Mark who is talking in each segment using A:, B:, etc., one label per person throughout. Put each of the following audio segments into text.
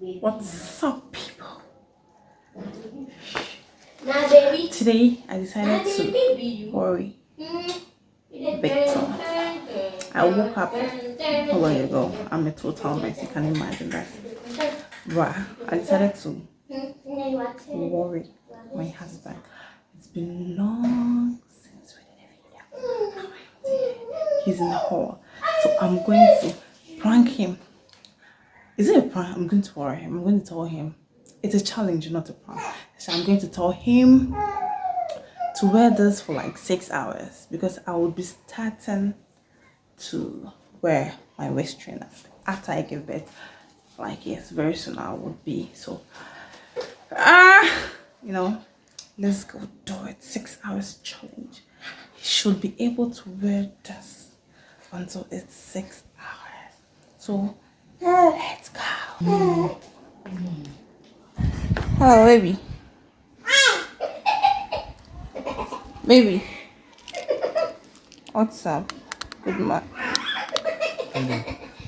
A: What's up, people? Today I decided to worry
B: Mm.
A: Victor. I woke up a while ago. I'm a total mess. You can imagine that. But I decided to worry my husband. It's been long since we did a video. He's in the hall. So I'm going to prank him. Is it a prank? I'm going to worry him. I'm going to tell him. It's a challenge, not a prank. So I'm going to tell him to wear this for like six hours because I will be starting to wear my waist trainer after I give birth. Like yes, very soon I would be. So ah you know, let's go do it. Six hours challenge. He should be able to wear this until it's six hours. So let's go. Hello baby. Baby. What's up? Good morning.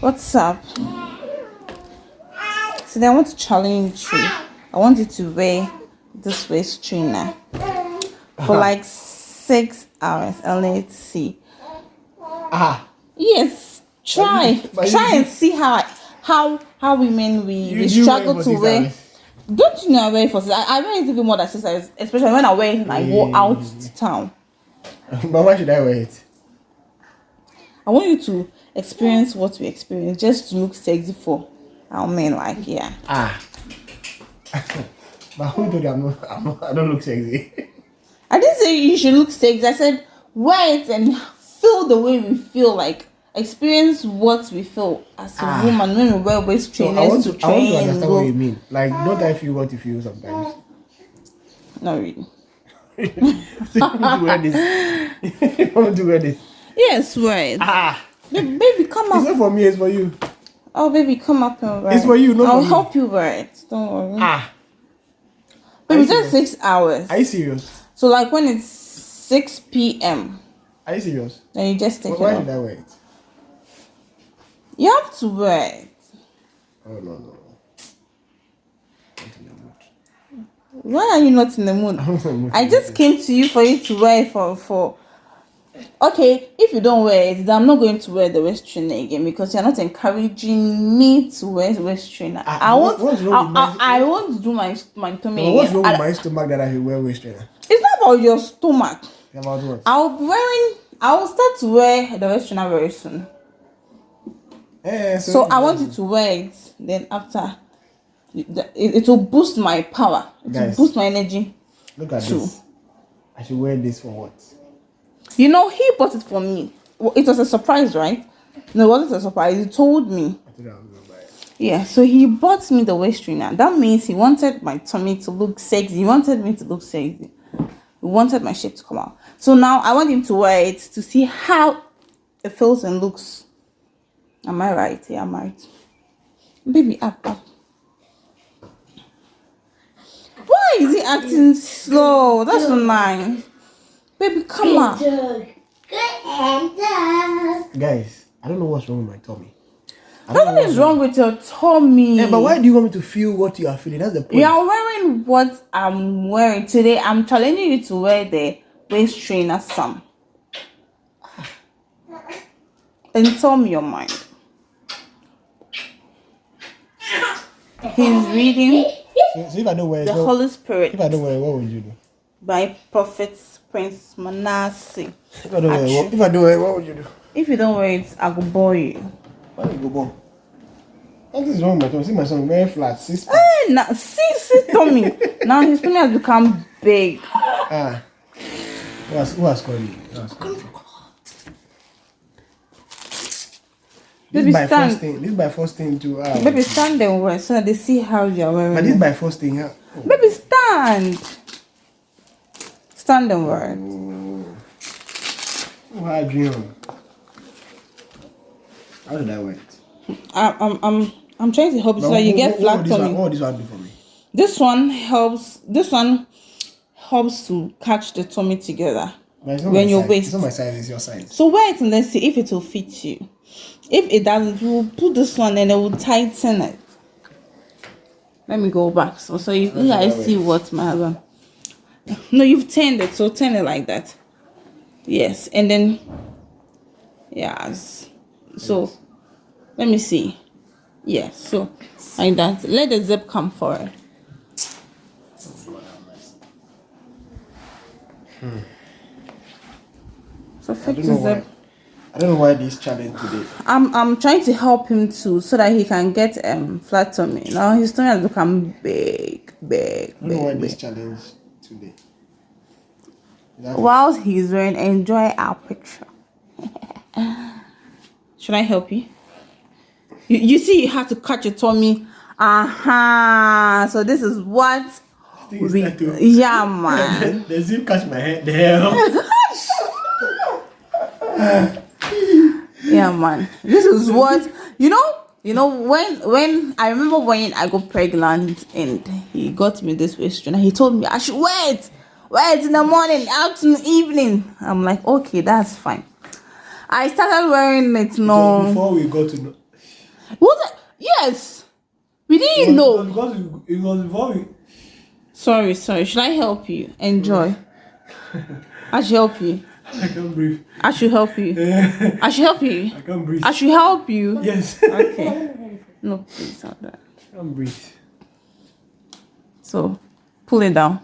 A: What's up? So then I want to challenge you. I want you to wear this waist trainer for like six hours and let's see.
C: Ah,
A: Yes, try. Try and see how I, how how women we,
C: you
A: we struggle
C: wear
A: to wear.
C: hours.
A: Don't you know I wear for? I, I wear it even more than six hours, especially when I wear it and I go out to town.
C: but why should I wear it?
A: I want you to experience what we experience just to look sexy for our men. Like, yeah.
C: Ah. but who told you I'm not, I'm not, I don't look sexy?
A: I didn't say you should look sexy. I said wear it and feel the way we feel. Like, experience what we feel as a
C: Ah.
A: woman when we wear waist
C: So
A: trainers
C: I want
A: to,
C: to, I want to understand what you mean. Like, don't I feel what you feel sometimes?
A: Not really.
C: you want to wear this. you want to wear this.
A: Yes, right.
C: Ah.
A: Ba- baby, come
C: It's
A: up.
C: not for me, it's for you.
A: Oh, baby, come up and wear
C: It's for you, not
A: I'll help you wear it. Don't worry.
C: Ah.
A: baby, just six hours.
C: Are you serious?
A: So, like when it's 6 p.m.,
C: Are you serious?
A: then you just take
C: Why
A: it off.
C: did I wear it?
A: You have to wear it.
C: Oh, no, no. Not in the mood.
A: Why are you not in the mood?
C: I'm not in the mood
A: I just came to you for you to wear for for. Okay, if you don't wear it, then I'm not going to wear the waist trainer again because you're not encouraging me to wear the waist trainer.
C: Ah,
A: I
C: won't.
A: I,
C: with
A: I, I want to do my my tummy
C: But what's
A: again.
C: wrong with my stomach that I wear waist trainer?
A: It's not about your stomach.
C: About what?
A: I'll be wearing. I will start to wear the waist trainer very soon.
C: Eh,
A: So I want you to wear it. Then after, it, it will boost my power. It will boost my energy.
C: Look at
A: True.
C: this. I should wear this for what?
A: You know, he bought it for me. It was a surprise, right? No, it wasn't a surprise. He told me.
C: I I was gonna buy it.
A: Yeah, so he bought me the waist trainer. That means he wanted my tummy to look sexy. He wanted me to look sexy. He wanted my shape to come out. So now I want him to wear it to see how it feels and looks. Am I right? Yeah, I'm right. Baby, up, up. Why is he acting slow? That's not nice. Baby, come on.
C: Guys, I don't know what's wrong with my tummy. I don't know
A: Nothing is wrong with your tummy.
C: Yeah, but why do you want me to feel what you are feeling? That's the point.
A: You are wearing what I'm wearing today. I'm challenging you to wear the waist trainer some. Ah. And tell me your mind. He's reading
C: So, so if I wear it,
A: the
C: what,
A: Holy Spirit
C: if I wear it, what would you do?
A: by Prophet Prince Manasseh.
C: If I wear it, what, if I wear it, what would you do?
A: If you don't wear it, I will bore you.
C: Why you go born? What is wrong with my tummy? See my son very flat, six.
A: Hey, now see, see, Tommy. now his tummy has become big.
C: Ah. Who has, who has called you? Who has called you? This
A: Baby,
C: is my
A: stand.
C: first thing. This is my first thing to. Uh,
A: Baby, stand them wear so that they see how you're wearing.
C: But this my first thing. Huh? Oh.
A: Baby, stand. Stand them.
C: Who had you on? How did I wear it?
A: I'm, I'm, I'm, I'm trying to help you so that you get flat tummy.
C: what this one do for me?
A: This one helps. This one helps to catch the tummy together.
C: But it's not
A: When
C: my
A: your
C: size.
A: waist-
C: It's not my size, it's your size.
A: So wear it and let's see if it will fit you. If it doesn't, we'll put this one and it will tighten it. Let me go back. So, so you, you guys see what my husband. No, you've turned it. So turn it like that. Yes, and then yes. So let me see. Yes, so like that. Let the zip come forward. So
C: I
A: fix
C: don't know why. I don't know why this challenge today.
A: I'm I'm trying to help him too, so that he can get um flat tummy. Now his tummy has become big, big,
C: I don't know why
A: big,
C: this challenge today.
A: While he's wearing, enjoy our picture. Should I help you? You, you see, you have to cut your tummy. Uh-huh. So this is what we, yeah, man.
C: the zip catch my head. The hell.
A: yeah, man. This is what you know. You know when when I remember when I got pregnant and he got me this waistline. He told me I should wear it, wear it in the morning, afternoon, evening. I'm like, okay, that's fine. I started wearing it.
C: So
A: No,
C: before we got to know.
A: what? the- Yes, we didn't know.
C: Because it was before we.
A: Sorry, sorry. Should I help you? Enjoy. I should help you.
C: I can't breathe.
A: I should help you. I should help you.
C: I can't breathe.
A: I should help you.
C: Yes.
A: Okay. No, please, not that.
C: I can't breathe.
A: So, pull it down.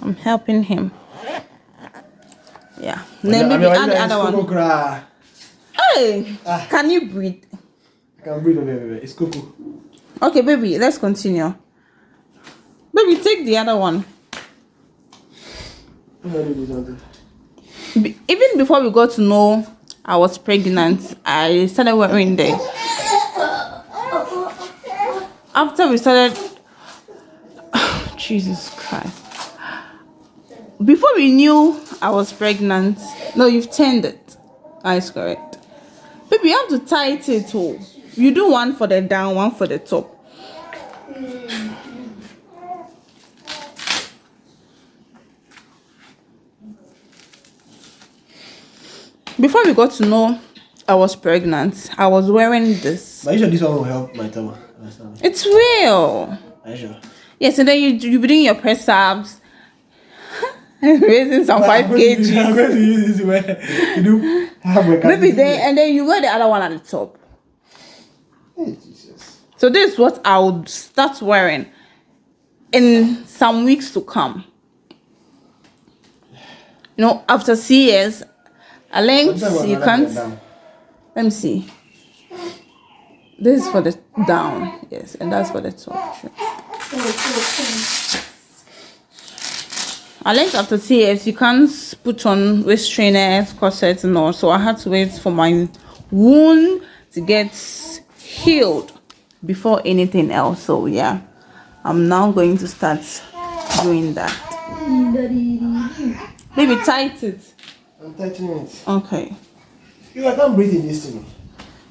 A: I'm helping him. Yeah. Then maybe add the other one. Hey,
C: Ah.
A: can you breathe?
C: I can't breathe. Baby, baby. It's cocoa.
A: Okay, baby, let's continue. Baby, take the other one. Even before we got to know I was pregnant, I started wearing the. After we started, Jesus Christ. Before we knew I was pregnant, no, you've turned it. That's correct. Baby, you have to tight it. Oh, you do one for the down, one for the top. Before we got to know I was pregnant, I was wearing this.
C: But you sure this one will help my tummy?
A: It's real.
C: Are you sure?
A: Yes, and then you you be doing your press ups, raising some five
C: I'm going to use- I'm going to use this where you do halfway.
A: Maybe then and then you wear the other one at the top.
C: Hey, Jesus.
A: So this is what I would start wearing in some weeks to come. You know, after CS, I learned
C: Sometimes when
A: you can't. Let me see. This is for the down, yes, and that's for the top. Sure. I learned after CS you can't put on waist trainers, corsets, and all. So I had to wait for my wound to get healed before anything else. So yeah, I'm now going to start doing that. Mm, Maybe tight it.
C: I'm tightening it.
A: Okay.
C: You, I can't breathe in this thing.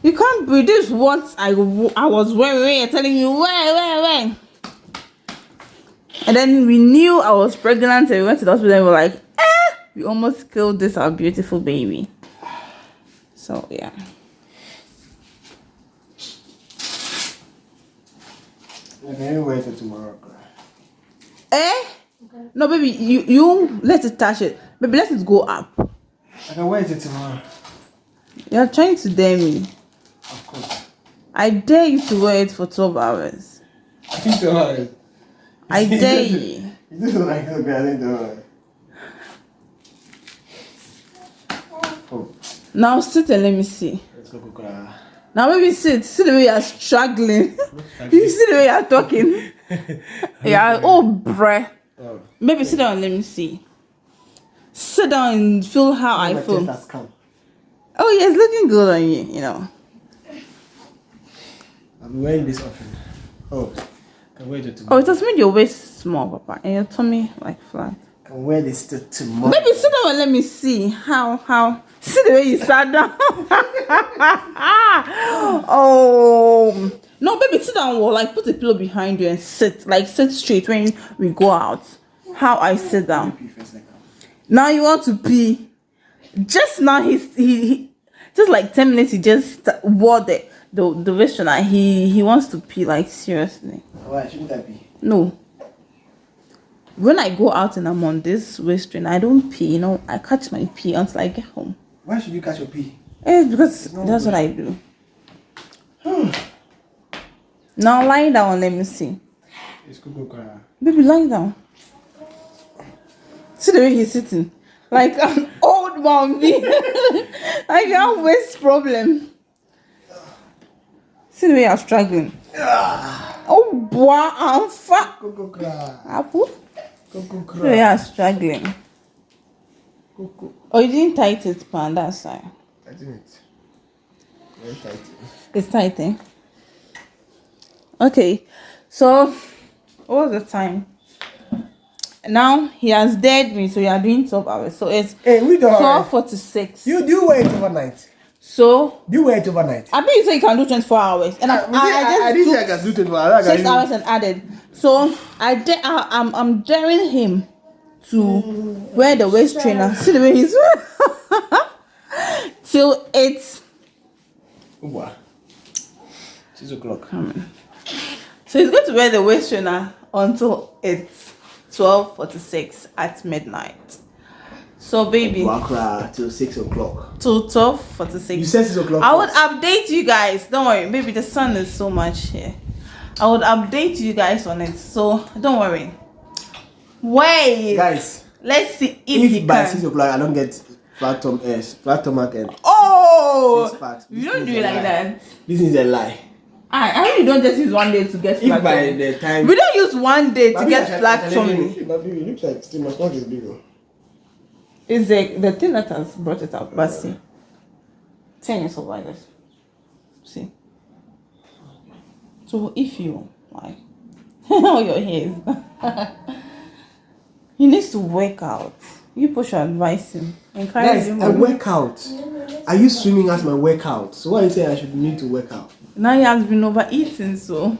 A: You can't breathe. This is what I was wearing. when You're telling me where, where, where. And then we knew I was pregnant and we went to the hospital and we were like, eh, we almost killed this our beautiful baby. So yeah.
C: I can wait till tomorrow.
A: Eh? No, baby, you you let it touch it. Baby, let it go up.
C: I can wait till tomorrow.
A: You're trying to dare me.
C: Of course.
A: I dare you to wear it for 12 hours.
C: I think tomorrow.
A: I dare you.
C: You just like this, but I think tomorrow. Oh,
A: Now sit and let me see.
C: let's go cook. uh,
A: Now maybe sit. See the way you're struggling. you see the way you're talking. yeah. Oh, bruh.
C: Oh,
A: Maybe sit down and let me see. Sit down and feel how I feel.
C: chest come.
A: Oh, yeah, it's looking good on you. You know.
C: I'm wearing this often. Oh, can wait till
A: Oh,
C: tomorrow.
A: it has made your waist small, Papa, and your tummy like flat.
C: Can wear this till tomorrow.
A: Maybe sit down and let me see how how. See the way you sat down. oh no, baby, sit down or like put a pillow behind you and sit like sit straight when we go out. How I sit down.
C: Pee first, like that.
A: Now you want to pee. Just now he's he, he just like ten minutes he just wore the the the restaurant. He he wants to pee like seriously.
C: Why shouldn't that be?
A: No. When I go out and I'm on this restaurant, I don't pee. You know, I catch my pee until I get home.
C: Why should you catch your pee?
A: It's because that's what I do. Hmm. now lie down. Let me see.
C: It's.
A: Baby, lie down. See the way he's sitting, like an old like you have waist problem. See the way you're struggling. Oh boy, I'm fat. Apple. See the way you're struggling. Oh, you didn't tight it, pan. That's fine.
C: I didn't. Very tight.
A: It's tight, eh? Okay, so what was the time? Now he has dared me, so you are doing 12 hours. So it's
C: Hey, we don't.
A: 12.46.
C: You do you wear it overnight?
A: So
C: Do you wear it overnight?
A: I bet you say you can do 24 hours. And I, uh, I, I,
C: I,
A: just
C: didn't say I can do 24 hours. I
A: six
C: do-
A: hours and added. So I da- I, I'm, I'm daring him to wear the waist trainer. See the way he's till it's
C: Uwa. Six o'clock.
A: So he's going to wear the waist trainer until it's 12:46 at midnight. So baby,
C: Wakra till six o'clock.
A: till 12:46.
C: You said six o'clock.
A: I would update you guys. Don't worry, baby. The sun is so much here. I would update you guys on it. So don't worry. Wait.
C: Guys,
A: Let's see if, he
C: if by
A: can.
C: six o'clock I don't get flat tom S, eh, flat stomach and
A: oh, you don't do it like that.
C: this is a lie.
A: I, I really don't just use one day to get
C: If
A: flat
C: by the time
A: We don't use one day to get
C: I can-
A: flat
C: I can
A: tummy.
C: even- Baby, it looks like still my stomach is big. oh.
A: It's the the thing that has brought it out. But see, ten years old like this. See. So if you like, how your hair is, he needs to work out. You push should advise him. Encourage him.
C: I work out. I use swimming as my workout. So why you say I should need to work out?
A: now he has been overeating, so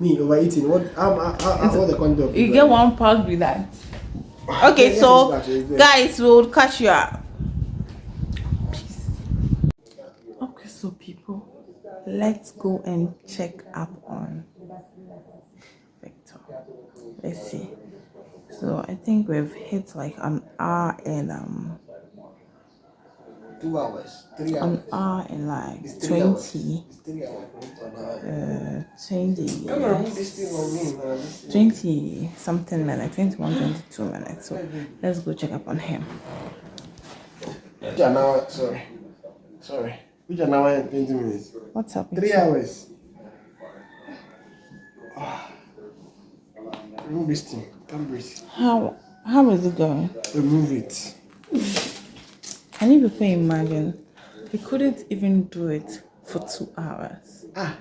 C: Me overeating. What? I'm, I, I, I, what the content
A: you get one pack with that. Okay,
C: yeah,
A: so
C: it's back, it's there.
A: guys, we'll catch you up. Peace. Okay, so people, let's go and check up on Victor. Let's see. So I think we've hit like an hour and um
C: Two hours. Three hours.
A: an hour and like
C: It's three hours.
A: twenty
C: It's three hours.
A: uh twenty
C: Come on, put this thing on me, man. This thing-
A: 20 something minutes 21 22 minutes so let's go check up on him
C: Which hour? Sorry. Sorry. Which an hour and 20 minutes?
A: what's up
C: Three hours. Remove this thing. Can't breathe.
A: how how is it going
C: Remove it.
A: can you people imagine he couldn't even do it for two hours
C: Ah.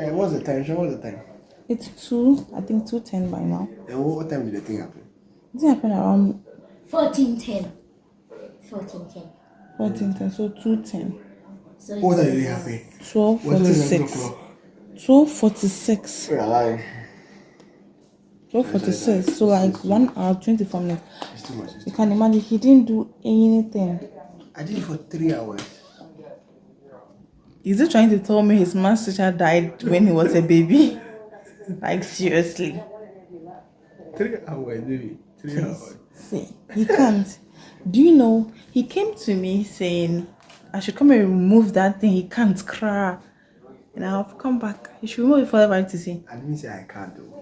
C: Eh, what's the time? Show what's the time?
A: it's two i think 210 by now
C: And what, what time did the thing happen?
A: it happened around
B: 1410. 1410.
A: 1410 so 210
B: So
C: What
B: it's-
C: time did it happen?
A: 12
C: Was it 11
A: 46
C: o'clock?
A: 12 46
C: You're lying.
A: 12 46 so like one hour 24 minutes
C: It's too much.
A: You can imagine he didn't do anything
C: I did it for three hours.
A: Is he trying to tell me his math teacher died when he was a baby? like seriously.
C: Three hours, baby. Three hours.
A: See, he can't. Do you know he came to me saying I should come and remove that thing. He can't cry. And I'll come back. he should remove it for everybody to see.
C: I didn't say I can't do.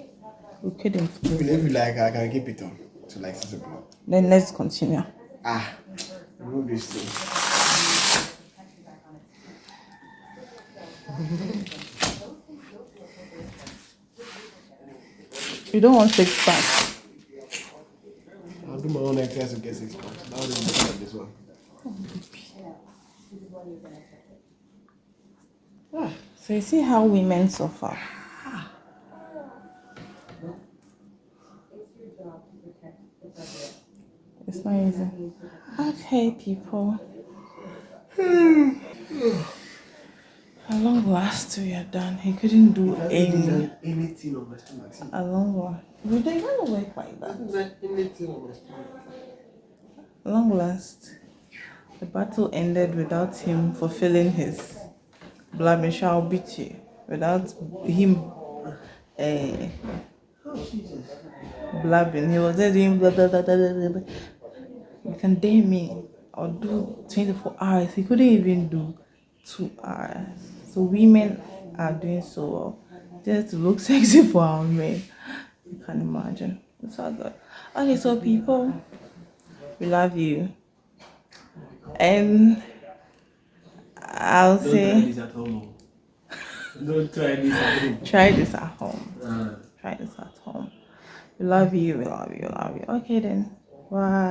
A: We couldn't.
C: If you if you like, I can keep it on to like six o'clock.
A: Then let's continue.
C: Ah, remove this thing.
A: You don't want six packs.
C: I'll do my own exercise to get six packs. Now do like this one.
A: So you see how women suffer. It's not easy. Okay, people. At long last, we are done. He couldn't do any.
C: Anything on my stomach.
A: At long last, we don't gonna work like that.
C: anything on my stomach.
A: Long last, the battle ended without him fulfilling his blabbing, shall beat you without him uh, blabbing. He was just doing blah, blah, blah, blah, blah, blah. You can me. I'll do 24 hours. He couldn't even do two hours. So women are doing so well just to look sexy for our men. You can imagine. It's all good. Okay, so people, we love you. And I'll
D: Don't try
A: say
D: this at home. Don't try this at home.
A: try this at home.
D: Uh.
A: Try this at home. We love you, we love you, we love you. Okay then. Bye.